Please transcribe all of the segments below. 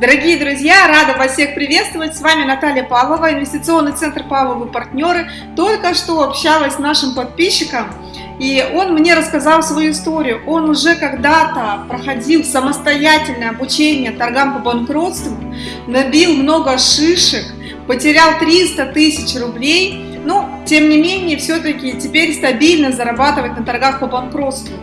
Дорогие друзья, рада вас всех приветствовать. С вами Наталья Павлова, инвестиционный центр Павловы партнеры. Только что общалась с нашим подписчиком, и он мне рассказал свою историю. Он уже когда-то проходил самостоятельное обучение торгам по банкротству, набил много шишек, потерял 300 тысяч рублей, но, тем не менее, все-таки теперь стабильно зарабатывать на торгах по банкротству.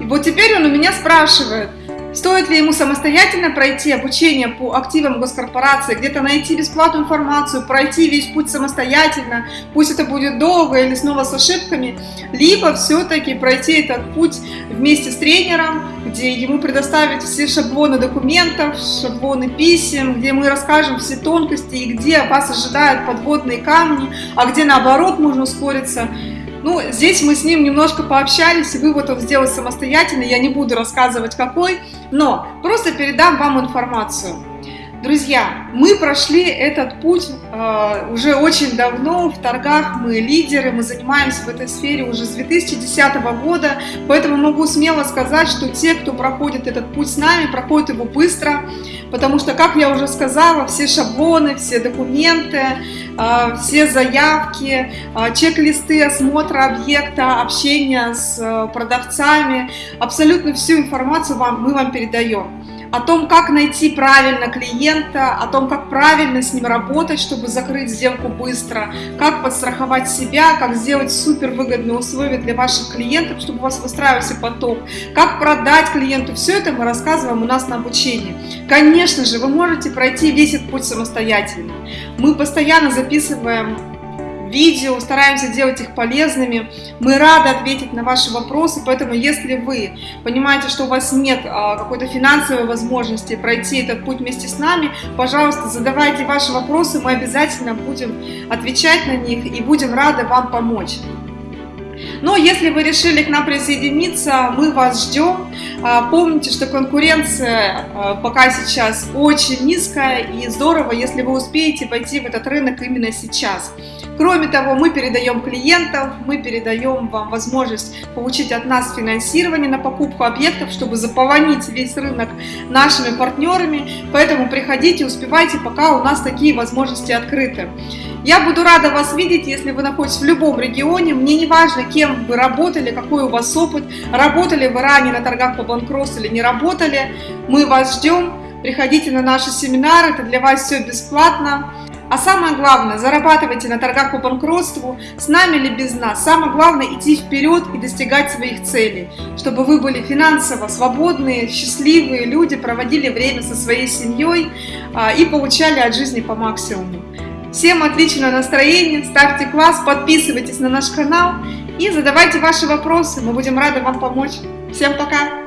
И вот теперь он у меня спрашивает – Стоит ли ему самостоятельно пройти обучение по активам госкорпорации, где-то найти бесплатную информацию, пройти весь путь самостоятельно, пусть это будет долго или снова с ошибками, либо все-таки пройти этот путь вместе с тренером, где ему предоставят все шаблоны документов, шаблоны писем, где мы расскажем все тонкости и где вас ожидают подводные камни, а где наоборот можно ускориться. Ну, здесь мы с ним немножко пообщались, и вывод он сделал самостоятельно, я не буду рассказывать какой, но просто передам вам информацию. Друзья, мы прошли этот путь э, уже очень давно, в торгах мы лидеры, мы занимаемся в этой сфере уже с 2010 года, поэтому могу смело сказать, что те, кто проходит этот путь с нами, проходят его быстро, потому что, как я уже сказала, все шаблоны, все документы, э, все заявки, э, чек-листы осмотра объекта, общения с э, продавцами, абсолютно всю информацию вам, мы вам передаем о том, как найти правильно клиента, о том, как правильно с ним работать, чтобы закрыть сделку быстро, как подстраховать себя, как сделать супер выгодные условия для ваших клиентов, чтобы у вас выстраивался поток, как продать клиенту. Все это мы рассказываем у нас на обучении. Конечно же, вы можете пройти весь этот путь самостоятельно. Мы постоянно записываем видео, стараемся делать их полезными. Мы рады ответить на ваши вопросы, поэтому если вы понимаете, что у вас нет а, какой-то финансовой возможности пройти этот путь вместе с нами, пожалуйста, задавайте ваши вопросы, мы обязательно будем отвечать на них и будем рады вам помочь. Но если вы решили к нам присоединиться, мы вас ждем. А, помните, что конкуренция а, пока сейчас очень низкая и здорово, если вы успеете пойти в этот рынок именно сейчас. Кроме того, мы передаем клиентов, мы передаем вам возможность получить от нас финансирование на покупку объектов, чтобы заполонить весь рынок нашими партнерами. Поэтому приходите, успевайте, пока у нас такие возможности открыты. Я буду рада вас видеть, если вы находитесь в любом регионе. Мне не важно, кем вы работали, какой у вас опыт, работали вы ранее на торгах по банкротству или не работали. Мы вас ждем. Приходите на наши семинары, это для вас все бесплатно. А самое главное, зарабатывайте на торгах по банкротству, с нами или без нас. Самое главное идти вперед и достигать своих целей, чтобы вы были финансово свободные, счастливые люди, проводили время со своей семьей а, и получали от жизни по максимуму. Всем отличного настроения, ставьте класс, подписывайтесь на наш канал и задавайте ваши вопросы, мы будем рады вам помочь. Всем пока!